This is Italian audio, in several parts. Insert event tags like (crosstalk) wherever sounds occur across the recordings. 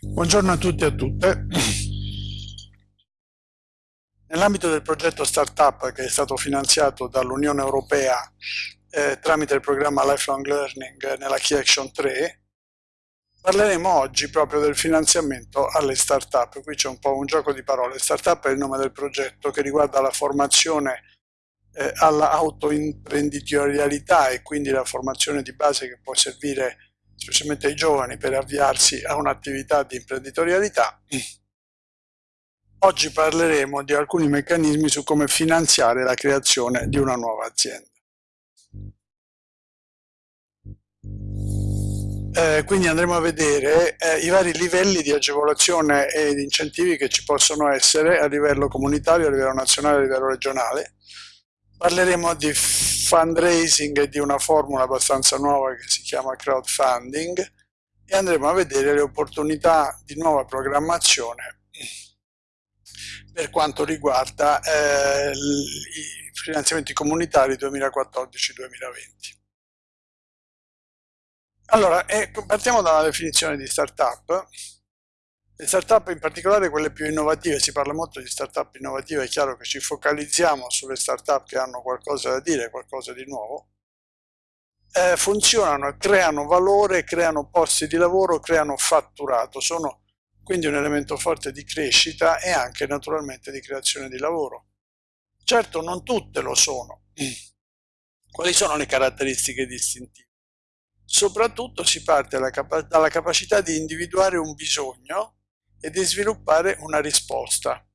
Buongiorno a tutti e a tutte. Nell'ambito del progetto Startup che è stato finanziato dall'Unione Europea eh, tramite il programma Lifelong Learning nella Key Action 3, parleremo oggi proprio del finanziamento alle startup. Qui c'è un po' un gioco di parole. Startup è il nome del progetto che riguarda la formazione eh, all'autoimprenditorialità e quindi la formazione di base che può servire specialmente ai giovani per avviarsi a un'attività di imprenditorialità. Oggi parleremo di alcuni meccanismi su come finanziare la creazione di una nuova azienda. Eh, quindi andremo a vedere eh, i vari livelli di agevolazione e di incentivi che ci possono essere a livello comunitario, a livello nazionale, a livello regionale. Parleremo di fundraising e di una formula abbastanza nuova che si chiama crowdfunding e andremo a vedere le opportunità di nuova programmazione per quanto riguarda eh, i finanziamenti comunitari 2014-2020. Allora, eh, partiamo dalla definizione di startup. Le startup, in particolare quelle più innovative, si parla molto di startup innovative, è chiaro che ci focalizziamo sulle startup che hanno qualcosa da dire, qualcosa di nuovo, eh, funzionano, creano valore, creano posti di lavoro, creano fatturato, sono quindi un elemento forte di crescita e anche naturalmente di creazione di lavoro. Certo non tutte lo sono. Quali sono le caratteristiche distintive? Soprattutto si parte dalla capacità di individuare un bisogno e di sviluppare una risposta.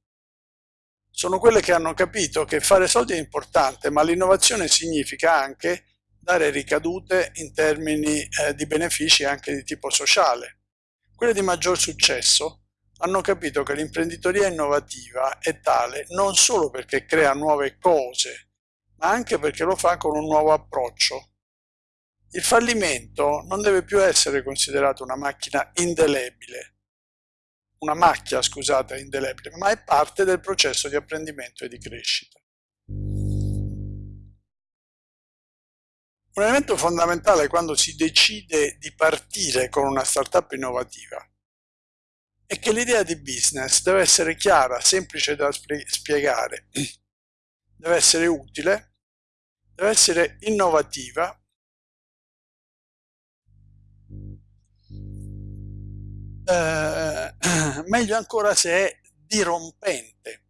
Sono quelle che hanno capito che fare soldi è importante, ma l'innovazione significa anche dare ricadute in termini eh, di benefici anche di tipo sociale. Quelle di maggior successo hanno capito che l'imprenditoria innovativa è tale non solo perché crea nuove cose, ma anche perché lo fa con un nuovo approccio, il fallimento non deve più essere considerato una macchina indelebile, una macchia, scusate, indelebile, ma è parte del processo di apprendimento e di crescita. Un elemento fondamentale quando si decide di partire con una startup innovativa è che l'idea di business deve essere chiara, semplice da spiegare, deve essere utile, deve essere innovativa eh, (clears throat) meglio ancora se è dirompente,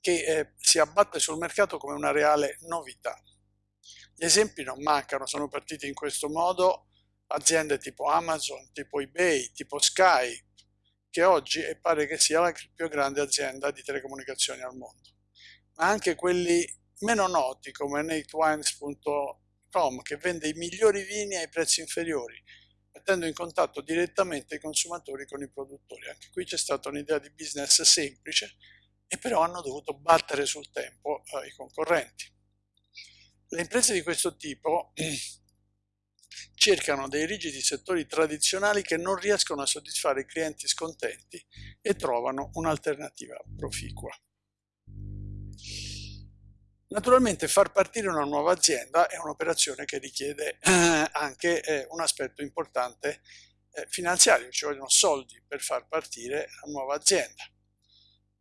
che eh, si abbatte sul mercato come una reale novità. Gli esempi non mancano, sono partiti in questo modo aziende tipo Amazon, tipo eBay, tipo Skype, che oggi pare che sia la più grande azienda di telecomunicazioni al mondo, ma anche quelli meno noti come natewines.com che vende i migliori vini ai prezzi inferiori, mettendo in contatto direttamente i consumatori con i produttori. Anche qui c'è stata un'idea di business semplice e però hanno dovuto battere sul tempo eh, i concorrenti. Le imprese di questo tipo (clears throat) cercano dei rigidi settori tradizionali che non riescono a soddisfare i clienti scontenti e trovano un'alternativa proficua. Naturalmente far partire una nuova azienda è un'operazione che richiede eh, anche eh, un aspetto importante eh, finanziario, ci vogliono soldi per far partire la nuova azienda.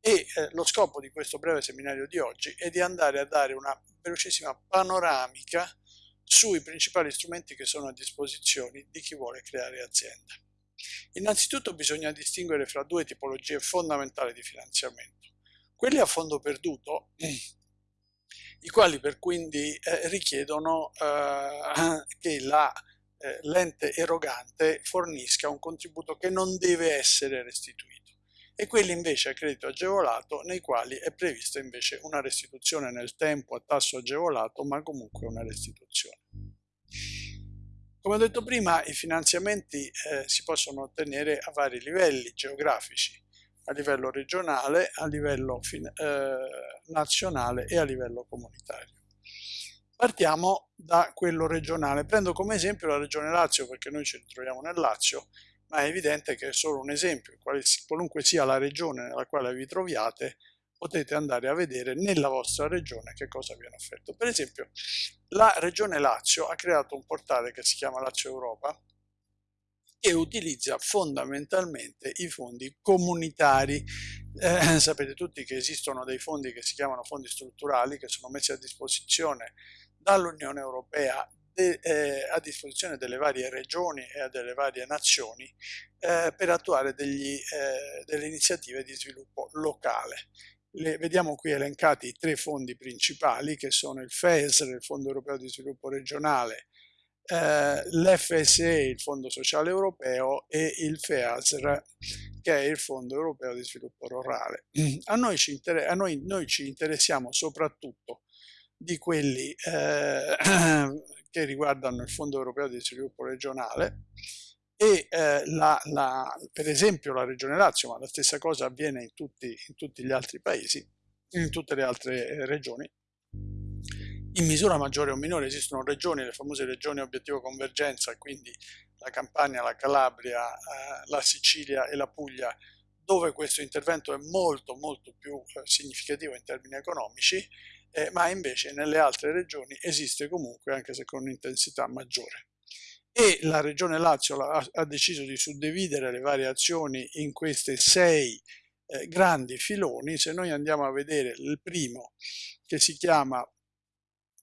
E eh, lo scopo di questo breve seminario di oggi è di andare a dare una velocissima panoramica sui principali strumenti che sono a disposizione di chi vuole creare azienda. Innanzitutto bisogna distinguere fra due tipologie fondamentali di finanziamento. Quelli a fondo perduto (clears throat) i quali per quindi eh, richiedono eh, che eh, l'ente erogante fornisca un contributo che non deve essere restituito e quelli invece a credito agevolato nei quali è prevista invece una restituzione nel tempo a tasso agevolato ma comunque una restituzione. Come ho detto prima i finanziamenti eh, si possono ottenere a vari livelli geografici a livello regionale, a livello eh, nazionale e a livello comunitario. Partiamo da quello regionale. Prendo come esempio la regione Lazio perché noi ci ritroviamo nel Lazio, ma è evidente che è solo un esempio. Qualunque sia la regione nella quale vi troviate, potete andare a vedere nella vostra regione che cosa viene offerto. Per esempio, la regione Lazio ha creato un portale che si chiama Lazio Europa, che utilizza fondamentalmente i fondi comunitari. Eh, (clears throat) sapete tutti che esistono dei fondi che si chiamano fondi strutturali che sono messi a disposizione dall'Unione Europea de, eh, a disposizione delle varie regioni e delle varie nazioni eh, per attuare degli, eh, delle iniziative di sviluppo locale. Le, vediamo qui elencati i tre fondi principali che sono il FESR, il Fondo Europeo di Sviluppo Regionale, eh, l'FSE, il Fondo Sociale Europeo e il FEASR che è il Fondo Europeo di Sviluppo Rurale. A noi ci, a noi, noi ci interessiamo soprattutto di quelli eh, (clears throat) che riguardano il Fondo Europeo di Sviluppo Regionale e eh, la, la, per esempio la Regione Lazio, ma la stessa cosa avviene in tutti, in tutti gli altri paesi, in tutte le altre eh, regioni, in misura maggiore o minore esistono regioni, le famose regioni obiettivo convergenza, quindi la Campania, la Calabria, eh, la Sicilia e la Puglia, dove questo intervento è molto molto più eh, significativo in termini economici, eh, ma invece nelle altre regioni esiste comunque anche se con un'intensità maggiore. E la regione Lazio ha, ha, deciso di suddividere le varie azioni in questi sei eh, grandi filoni. Se noi andiamo a vedere il primo che si chiama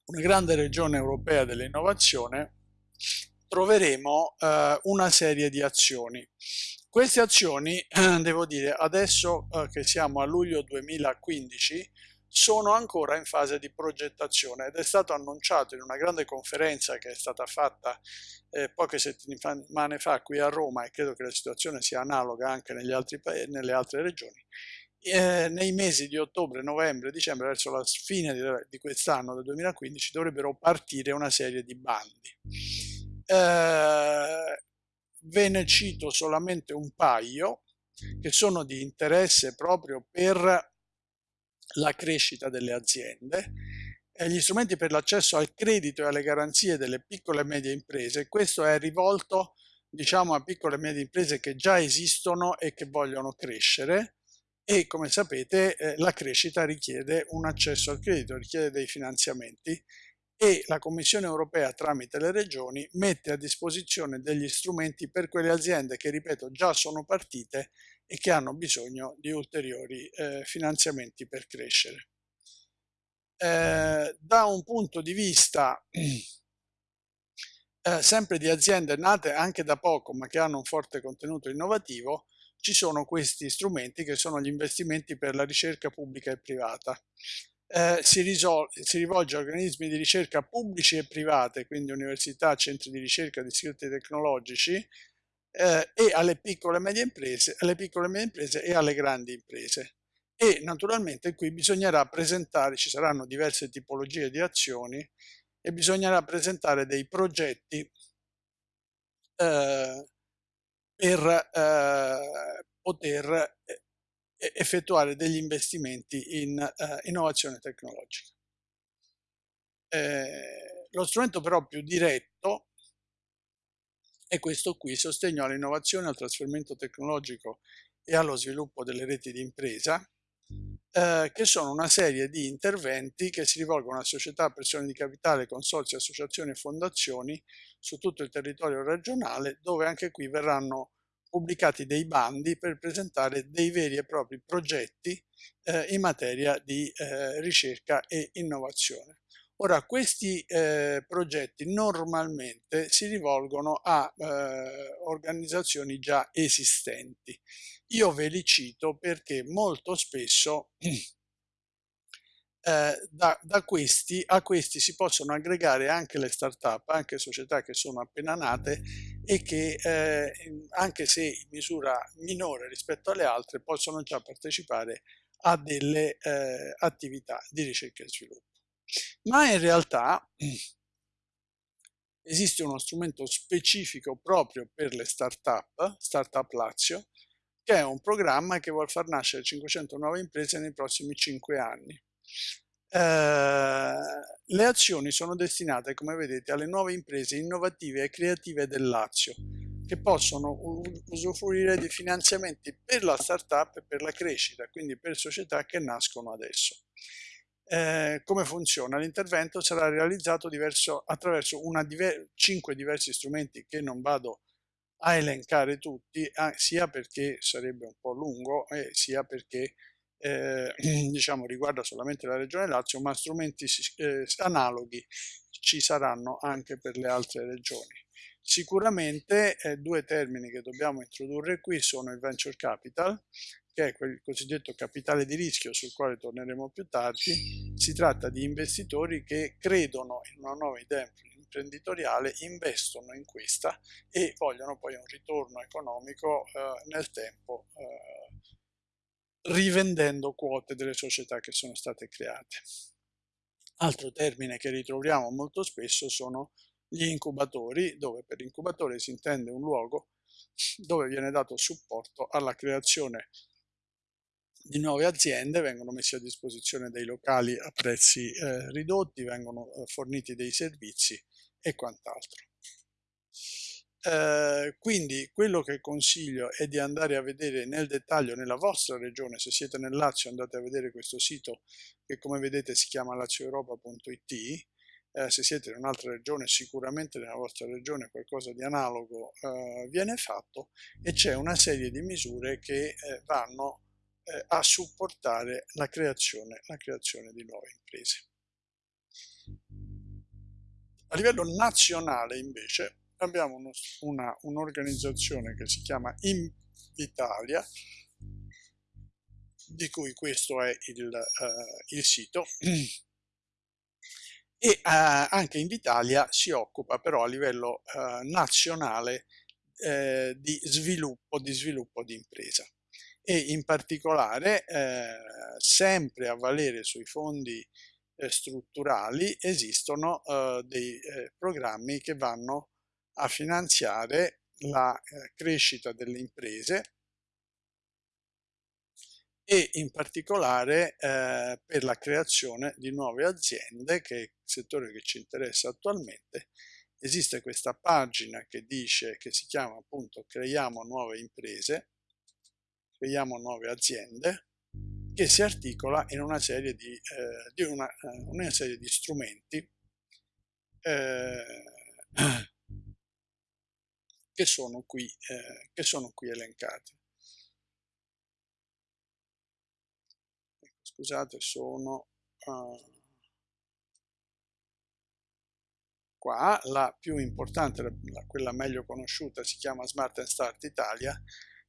una grande regione europea dell'innovazione, troveremo eh, una serie di azioni. Queste azioni, (clears throat) devo dire, adesso eh, che siamo a luglio 2015, sono ancora in fase di progettazione ed è stato annunciato in una grande conferenza che è stata fatta eh, poche settimane fa qui a Roma e credo che la situazione sia analoga anche altri nelle altre regioni. Eh, nei mesi di ottobre, novembre, dicembre, verso la fine di, di quest'anno, del 2015, dovrebbero partire una serie di bandi. Eh, ve ne cito solamente un paio che sono di interesse proprio per la crescita delle aziende, gli strumenti per l'accesso al credito e alle garanzie delle piccole e medie imprese. Questo è rivolto diciamo a piccole e medie imprese che già esistono e che vogliono crescere e come sapete eh, la crescita richiede un accesso al credito, richiede dei finanziamenti e la Commissione europea tramite le regioni mette a disposizione degli strumenti per quelle aziende che, ripeto, già sono partite e che hanno bisogno di ulteriori eh, finanziamenti per crescere. Eh, da un punto di vista eh, sempre di aziende nate anche da poco ma che hanno un forte contenuto innovativo, ci sono questi strumenti che sono gli investimenti per la ricerca pubblica e privata. Eh, si, si, rivolge a organismi di ricerca pubblici e private, quindi università, centri di ricerca istituti tecnologici, eh, e alle piccole e medie imprese, alle piccole e medie imprese e alle grandi imprese. E naturalmente qui bisognerà presentare, ci saranno diverse tipologie di azioni e bisognerà presentare dei progetti eh, per eh, poter eh, effettuare degli investimenti in eh, innovazione tecnologica. Eh, lo strumento però più diretto è questo qui, sostegno all'innovazione, al trasferimento tecnologico e allo sviluppo delle reti di impresa, eh, che sono una serie di interventi che si rivolgono a società, persone di capitale, consorzi, associazioni e fondazioni su tutto il territorio regionale, dove anche qui verranno pubblicati dei bandi per presentare dei veri e propri progetti eh, in materia di eh, ricerca e innovazione. Ora, questi eh, progetti normalmente si rivolgono a eh, organizzazioni già esistenti. Io ve li cito perché molto spesso (clears throat) eh, da, da, questi, a questi si possono aggregare anche le start-up, anche società che sono appena nate e che eh, anche se in misura minore rispetto alle altre possono già partecipare a delle eh, attività di ricerca e sviluppo ma in realtà (clears throat) esiste uno strumento specifico proprio per le start-up, Startup Lazio, che è un programma che vuole far nascere 500 nuove imprese nei prossimi 5 anni. Eh, le azioni sono destinate, come vedete, alle nuove imprese innovative e creative del Lazio, che possono usufruire di finanziamenti per la startup e per la crescita, quindi per società che nascono adesso. Eh, come funziona? L'intervento sarà realizzato diverso, attraverso diver cinque diversi strumenti che non vado a elencare tutti, sia perché sarebbe un po' lungo e sia perché eh, (clears throat) diciamo, riguarda solamente la regione Lazio, ma strumenti eh, analoghi ci saranno anche per le altre regioni. Sicuramente eh, due termini che dobbiamo introdurre qui sono il venture capital, che è quel cosiddetto capitale di rischio sul quale torneremo più tardi. Si tratta di investitori che credono in una nuova idea imprenditoriale, investono in questa e vogliono poi un ritorno economico eh, nel tempo eh, rivendendo quote delle società che sono state create. Altro termine che ritroviamo molto spesso sono gli incubatori, dove per incubatore si intende un luogo dove viene dato supporto alla creazione di nuove aziende, vengono messi a disposizione dei locali a prezzi eh, ridotti, vengono eh, forniti dei servizi e quant'altro. Eh, quindi quello che consiglio è di andare a vedere nel dettaglio nella vostra regione, se siete nel Lazio andate a vedere questo sito che come vedete si chiama lazioeuropa.it, eh, se siete in un'altra regione sicuramente nella vostra regione qualcosa di analogo eh, viene fatto e c'è una serie di misure che eh, vanno eh, a supportare la creazione, la creazione di nuove imprese. A livello nazionale invece abbiamo un'organizzazione un che si chiama Invitalia, di cui questo è il, uh, il sito, (clears throat) e uh, anche Invitalia si occupa però a livello uh, nazionale di sviluppo, di sviluppo di impresa. E in particolare sempre a valere sui fondi strutturali esistono dei programmi che vanno a finanziare la eh, crescita delle imprese e in particolare eh, per la creazione di nuove aziende, che è il settore che ci interessa attualmente. Esiste questa pagina che dice, che si chiama appunto Creiamo nuove imprese, creiamo nuove aziende, che si articola in una serie di, eh, di, una, eh, una serie di strumenti eh, (clears throat) che sono qui, eh, che sono qui elencati. Scusate, sono uh, qua, la più importante, la, quella meglio conosciuta, si chiama Smart and Start Italia,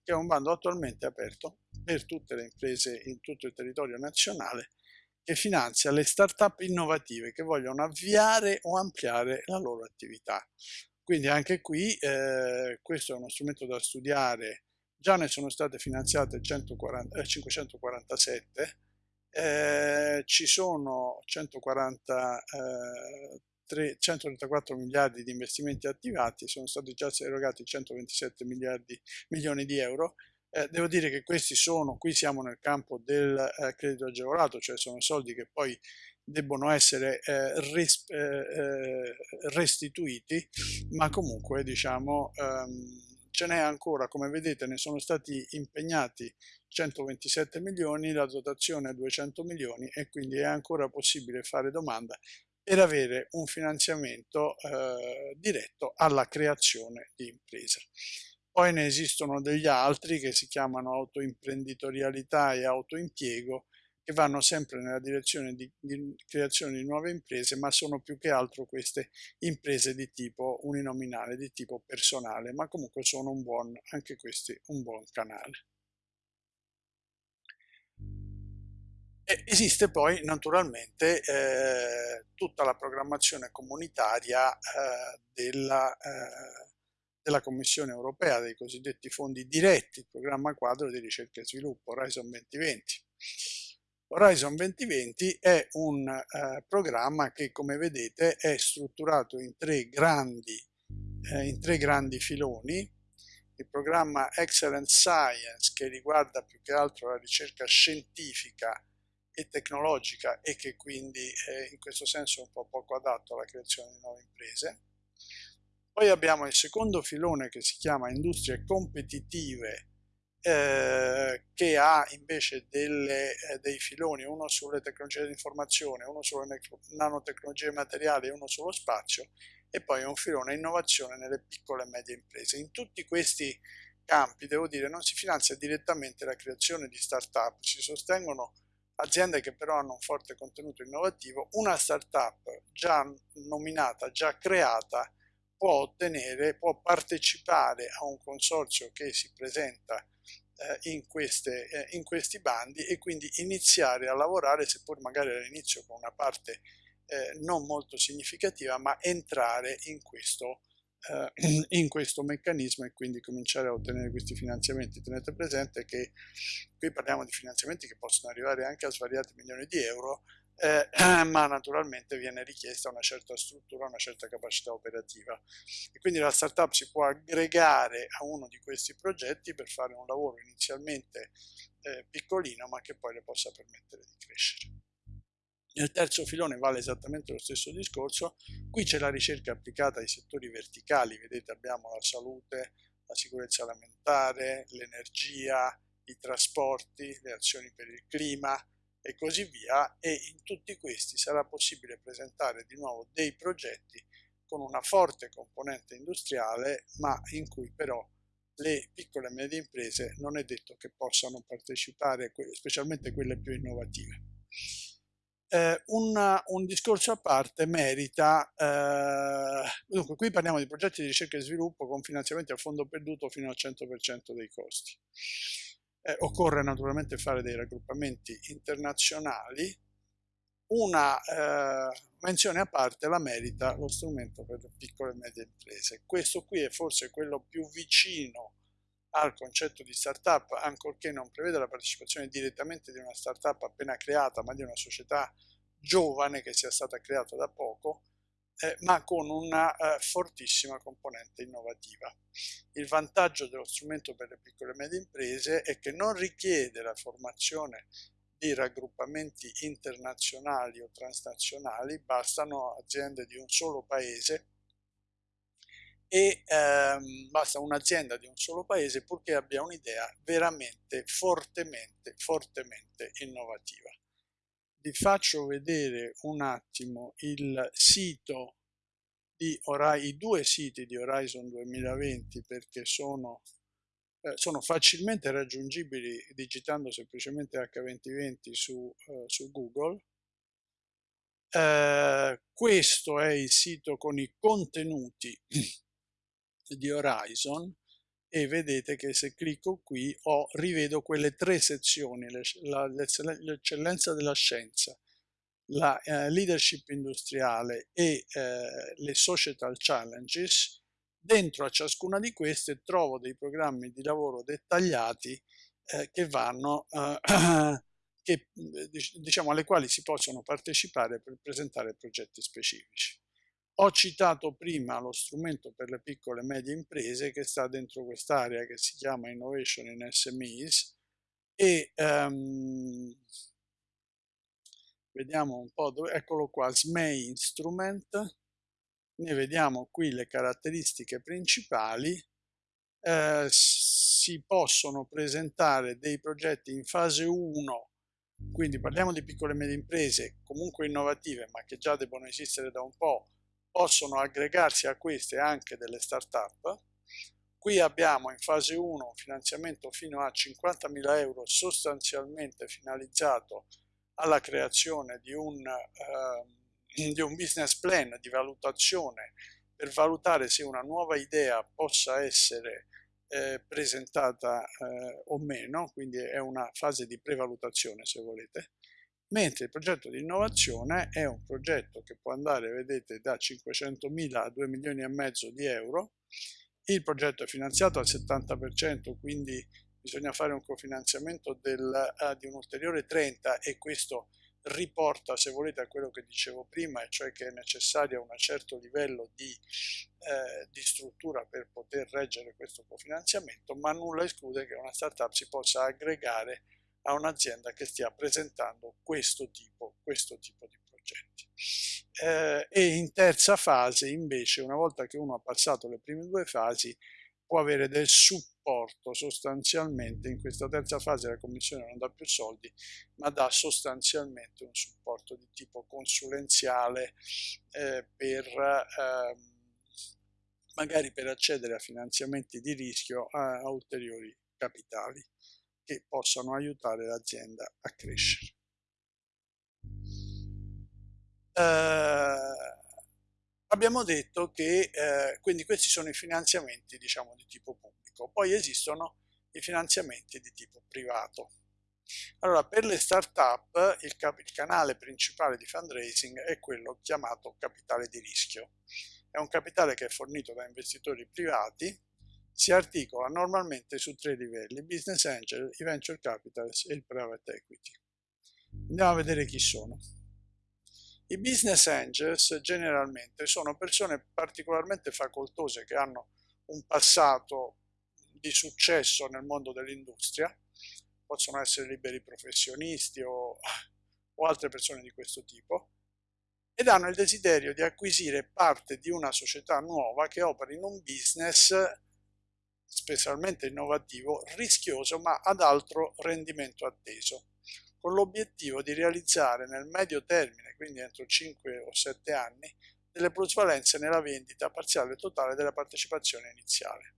che è un bando attualmente aperto per tutte le imprese in tutto il territorio nazionale che finanzia le start-up innovative che vogliono avviare o ampliare la loro attività. Quindi anche qui eh, questo è uno strumento da studiare, già ne sono state finanziate 140, eh, 547, eh, ci sono 140, 3, 134 miliardi di investimenti attivati, sono stati già erogati 127 miliardi, milioni di euro, eh, devo dire che questi sono, qui siamo nel campo del eh, credito agevolato, cioè sono soldi che poi debbono essere eh, res, eh, eh, restituiti, ma comunque diciamo ehm, ce n'è ancora, come vedete ne sono stati impegnati 127 milioni, la dotazione è 200 milioni e quindi è ancora possibile fare domanda per avere un finanziamento eh, diretto alla creazione di impresa. Poi ne esistono degli altri che si chiamano autoimprenditorialità e autoimpiego, che vanno sempre nella direzione di, di, creazione di nuove imprese, ma sono più che altro queste imprese di tipo uninominale, di tipo personale, ma comunque sono un buon, anche questi un buon canale. Esiste poi naturalmente eh, tutta la programmazione comunitaria eh, della, eh, della Commissione europea, dei cosiddetti fondi diretti, il programma quadro di ricerca e sviluppo, Horizon 2020 Horizon 2020 è un eh, programma che come vedete è strutturato in tre grandi, eh, in tre grandi filoni. Il programma Excellent Science che riguarda più che altro la ricerca scientifica e tecnologica e che quindi è in questo senso un po' poco adatto alla creazione di nuove imprese. Poi abbiamo il secondo filone che si chiama Industrie competitive eh, che ha invece delle, eh, dei filoni, uno sulle tecnologie dell'informazione, uno sulle nanotecnologie materiali e uno sullo spazio, e poi un filone innovazione nelle piccole e medie imprese. In tutti questi campi, devo dire, non si finanzia direttamente la creazione di start-up, si sostengono aziende che però hanno un forte contenuto innovativo, una startup già nominata, già creata, può ottenere, può partecipare a un consorzio che si presenta eh, in, queste, eh, in questi bandi e quindi iniziare a lavorare, seppur magari all'inizio con una parte eh, non molto significativa, ma entrare in questo eh, (clears throat) in questo meccanismo e quindi cominciare a ottenere questi finanziamenti. Tenete presente che qui parliamo di finanziamenti che possono arrivare anche a svariati milioni di euro, eh, (clears throat) ma naturalmente viene richiesta una certa struttura, una certa capacità operativa. E quindi la startup si può aggregare a uno di questi progetti per fare un lavoro inizialmente eh, piccolino, ma che poi le possa permettere di crescere. Nel terzo filone vale esattamente lo stesso discorso, qui c'è la ricerca applicata ai settori verticali, vedete abbiamo la salute, la sicurezza alimentare, l'energia, i trasporti, le azioni per il clima e così via. E in tutti questi sarà possibile presentare di nuovo dei progetti con una forte componente industriale ma in cui però le piccole e medie imprese non è detto che possano partecipare, specialmente quelle più innovative eh, un, un, discorso a parte merita, eh, dunque qui parliamo di progetti di ricerca e sviluppo con finanziamenti a fondo perduto fino al 100% dei costi. Eh, occorre naturalmente fare dei raggruppamenti internazionali, una eh, menzione a parte la merita lo strumento per le piccole e medie imprese. Questo qui è forse quello più vicino al concetto di startup, ancorché non preveda la partecipazione direttamente di una startup appena creata, ma di una società giovane che sia stata creata da poco, eh, ma con una eh, fortissima componente innovativa. Il vantaggio dello strumento per le piccole e medie imprese è che non richiede la formazione di raggruppamenti internazionali o transnazionali, bastano aziende di un solo paese e ehm, basta un'azienda di un solo paese purché abbia un'idea veramente fortemente, fortemente innovativa. Vi faccio vedere un attimo il sito di Horizon, i due siti di Horizon 2020 perché sono, eh, sono facilmente raggiungibili digitando semplicemente H2020 su, eh, su Google. Eh, questo è il sito con i contenuti di Horizon e vedete che se clicco qui ho, rivedo quelle tre sezioni, l'eccellenza della scienza, la eh, leadership industriale e eh, le societal challenges, dentro a ciascuna di queste trovo dei programmi di lavoro dettagliati eh, che vanno, eh, (clears throat) che, diciamo, alle quali si possono partecipare per presentare progetti specifici. Ho citato prima lo strumento per le piccole e medie imprese che sta dentro quest'area che si chiama Innovation in SMEs e um, vediamo un po' dove, eccolo qua, SME Instrument, ne vediamo qui le caratteristiche principali, eh, si possono presentare dei progetti in fase 1 quindi parliamo di piccole e medie imprese comunque innovative ma che già debbono esistere da un po' possono aggregarsi a queste anche delle start-up. Qui abbiamo in fase 1 un finanziamento fino a 50.000 euro sostanzialmente finalizzato alla creazione di un, eh, di un business plan di valutazione per valutare se una nuova idea possa essere eh, presentata eh, o meno, quindi è una fase di prevalutazione se volete mentre il progetto di innovazione è un progetto che può andare, vedete, da 500.000 a 2 milioni e mezzo di euro. Il progetto è finanziato al 70%, quindi bisogna fare un cofinanziamento del, uh, di un ulteriore 30 e questo riporta, se volete, a quello che dicevo prima, cioè che è necessario un certo livello di, eh, di struttura per poter reggere questo cofinanziamento, ma nulla esclude che una startup si possa aggregare a un'azienda che stia presentando questo tipo, questo tipo di progetti. Eh, e in terza fase invece, una volta che uno ha passato le prime due fasi, può avere del supporto sostanzialmente, in questa terza fase la commissione non dà più soldi, ma dà sostanzialmente un supporto di tipo consulenziale eh, per... Ehm, magari per accedere a finanziamenti di rischio a, a ulteriori capitali che possano aiutare l'azienda a crescere. Eh, abbiamo detto che eh, quindi questi sono i finanziamenti diciamo di tipo pubblico, poi esistono i finanziamenti di tipo privato. Allora, per le start-up il, il, canale principale di fundraising è quello chiamato capitale di rischio. È un capitale che è fornito da investitori privati, si articola normalmente su tre livelli, business angel, i venture capitals e il private equity. Andiamo a vedere chi sono. I business angels generalmente sono persone particolarmente facoltose che hanno un passato di successo nel mondo dell'industria, possono essere liberi professionisti o, o altre persone di questo tipo, ed hanno il desiderio di acquisire parte di una società nuova che opera in un business specialmente innovativo, rischioso ma ad alto rendimento atteso, con l'obiettivo di realizzare nel medio termine, quindi entro 5 o 7 anni, delle plusvalenze nella vendita parziale totale della partecipazione iniziale.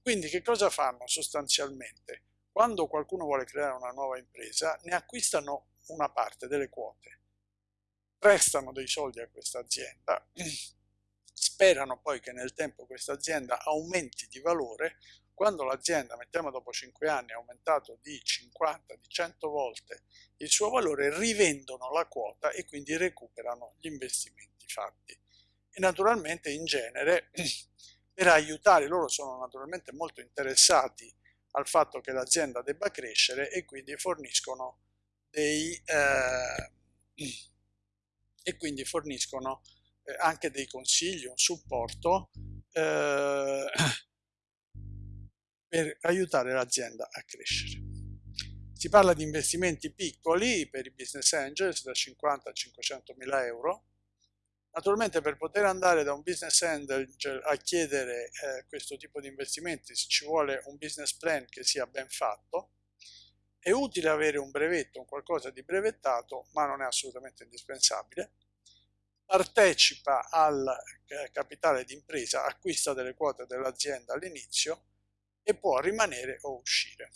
Quindi che cosa fanno sostanzialmente? Quando qualcuno vuole creare una nuova impresa, ne acquistano una parte delle quote, prestano dei soldi a questa azienda, (clears throat) sperano poi che nel tempo questa azienda aumenti di valore, quando l'azienda, mettiamo dopo 5 anni, ha aumentato di 50, di 100 volte il suo valore, rivendono la quota e quindi recuperano gli investimenti fatti. E naturalmente in genere (clears throat) per aiutare, loro sono naturalmente molto interessati al fatto che l'azienda debba crescere e quindi forniscono dei, eh, (clears throat) e quindi forniscono anche dei consigli, un supporto eh, (clears throat) per aiutare l'azienda a crescere. Si parla di investimenti piccoli per i business angels da 50 a 500 mila euro Naturalmente per poter andare da un business angel a chiedere eh, questo tipo di investimenti ci vuole un business plan che sia ben fatto. È utile avere un brevetto, un qualcosa di brevettato, ma non è assolutamente indispensabile. Partecipa al eh, capitale d'impresa, acquista delle quote dell'azienda all'inizio e può rimanere o uscire.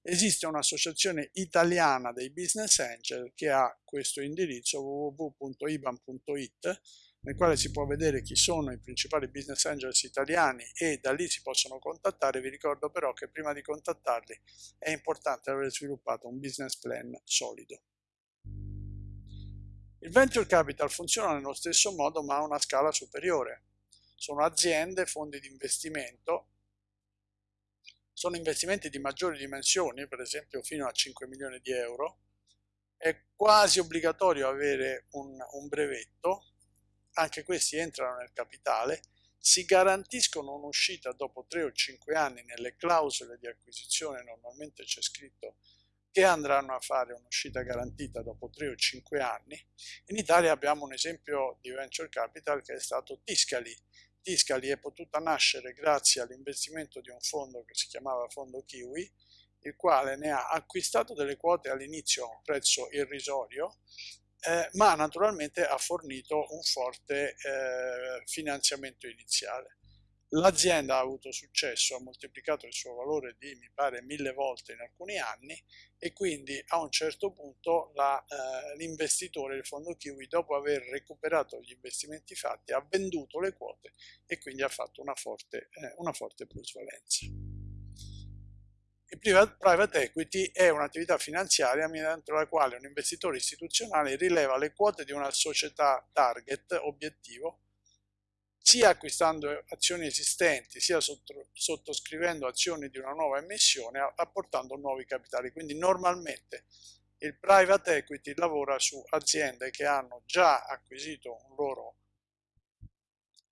Esiste un'associazione italiana dei business angel che ha questo indirizzo www.iban.it nel quale si può vedere chi sono i principali business angels italiani e da lì si possono contattare. Vi ricordo però che prima di contattarli è importante aver sviluppato un business plan solido. Il venture capital funziona nello stesso modo ma a una scala superiore. Sono aziende, fondi di investimento. Sono investimenti di maggiori dimensioni, per esempio fino a 5 milioni di euro, è quasi obbligatorio avere un, un brevetto, anche questi entrano nel capitale, si garantiscono un'uscita dopo 3 o 5 anni nelle clausole di acquisizione, normalmente c'è scritto che andranno a fare un'uscita garantita dopo 3 o 5 anni. In Italia abbiamo un esempio di venture capital che è stato Tiscali, Tiscali è potuta nascere grazie all'investimento di un fondo che si chiamava Fondo Kiwi, il quale ne ha acquistato delle quote all'inizio a un prezzo irrisorio, eh, ma naturalmente ha fornito un forte eh, finanziamento iniziale. L'azienda ha avuto successo, ha moltiplicato il suo valore di, mi pare, mille volte in alcuni anni e quindi a un certo punto eh, l'investitore, il fondo Kiwi, dopo aver recuperato gli investimenti fatti, ha venduto le quote e quindi ha fatto una forte, eh, una forte plusvalenza. Il private equity è un'attività finanziaria mediante la quale un investitore istituzionale rileva le quote di una società target, obiettivo, sia acquistando azioni esistenti, sia sottoscrivendo azioni di una nuova emissione, apportando nuovi capitali. Quindi normalmente il private equity lavora su aziende che hanno già acquisito un loro,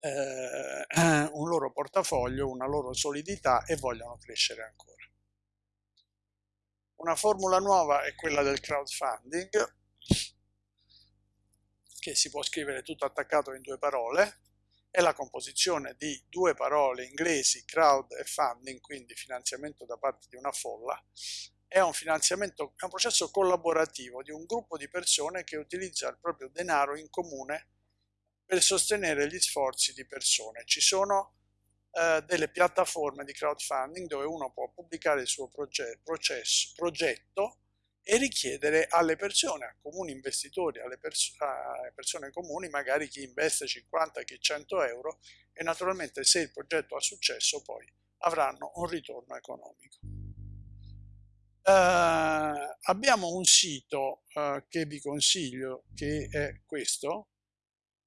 eh, un loro portafoglio, una loro solidità e vogliono crescere ancora. Una formula nuova è quella del crowdfunding, che si può scrivere tutto attaccato in due parole, è la composizione di due parole inglesi, crowd e funding, quindi finanziamento da parte di una folla, è un finanziamento, è un processo collaborativo di un gruppo di persone che utilizza il proprio denaro in comune per sostenere gli sforzi di persone. Ci sono eh, delle piattaforme di crowdfunding dove uno può pubblicare il suo progetto, processo, progetto e richiedere alle persone, a comuni investitori, alle, pers persone comuni, magari chi investe 50, chi 100 euro e naturalmente se il progetto ha successo poi avranno un ritorno economico. Uh, abbiamo un sito uh, che vi consiglio che è questo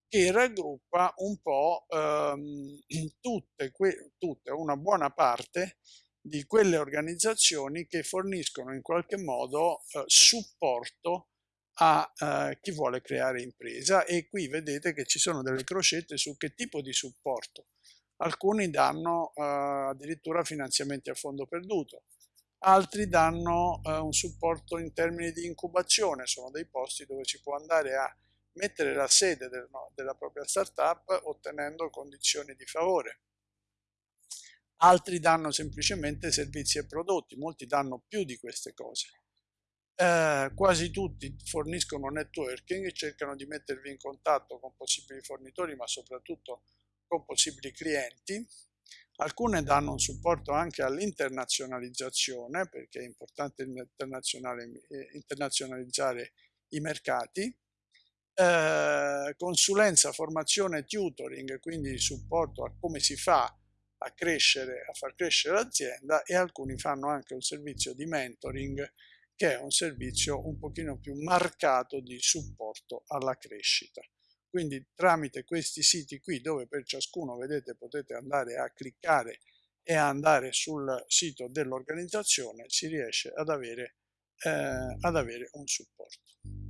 che raggruppa un po' um, (clears throat) tutte, tutte, una buona parte di quelle organizzazioni che forniscono in qualche modo uh, supporto a uh, chi vuole creare impresa. E qui vedete che ci sono delle crocette su che tipo di supporto. Alcuni danno uh, addirittura finanziamenti a fondo perduto, altri danno un supporto in termini di incubazione, sono dei posti dove si può andare a mettere la sede del, no, della propria startup ottenendo condizioni di favore altri danno semplicemente servizi e prodotti, molti danno più di queste cose. Eh, quasi tutti forniscono networking e cercano di mettervi in contatto con possibili fornitori, ma soprattutto con possibili clienti. Alcune danno un supporto anche all'internazionalizzazione, perché è importante eh, internazionalizzare i mercati. Eh, consulenza, formazione, tutoring, quindi supporto a come si fa a crescere, a far crescere l'azienda e alcuni fanno anche un servizio di mentoring che è un servizio un pochino più marcato di supporto alla crescita. Quindi tramite questi siti qui dove per ciascuno vedete potete andare a cliccare e andare sul sito dell'organizzazione si riesce ad avere, eh, ad avere un supporto.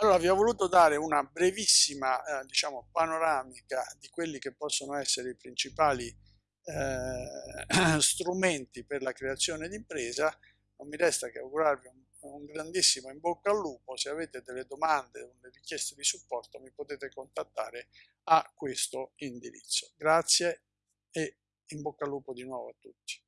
Allora vi ho voluto dare una brevissima eh, diciamo, panoramica di quelli che possono essere i principali eh, (clears throat) strumenti per la creazione di impresa. Non mi resta che augurarvi un, un grandissimo in bocca al lupo. Se avete delle domande o delle richieste di supporto mi potete contattare a questo indirizzo. Grazie e in bocca al lupo di nuovo a tutti.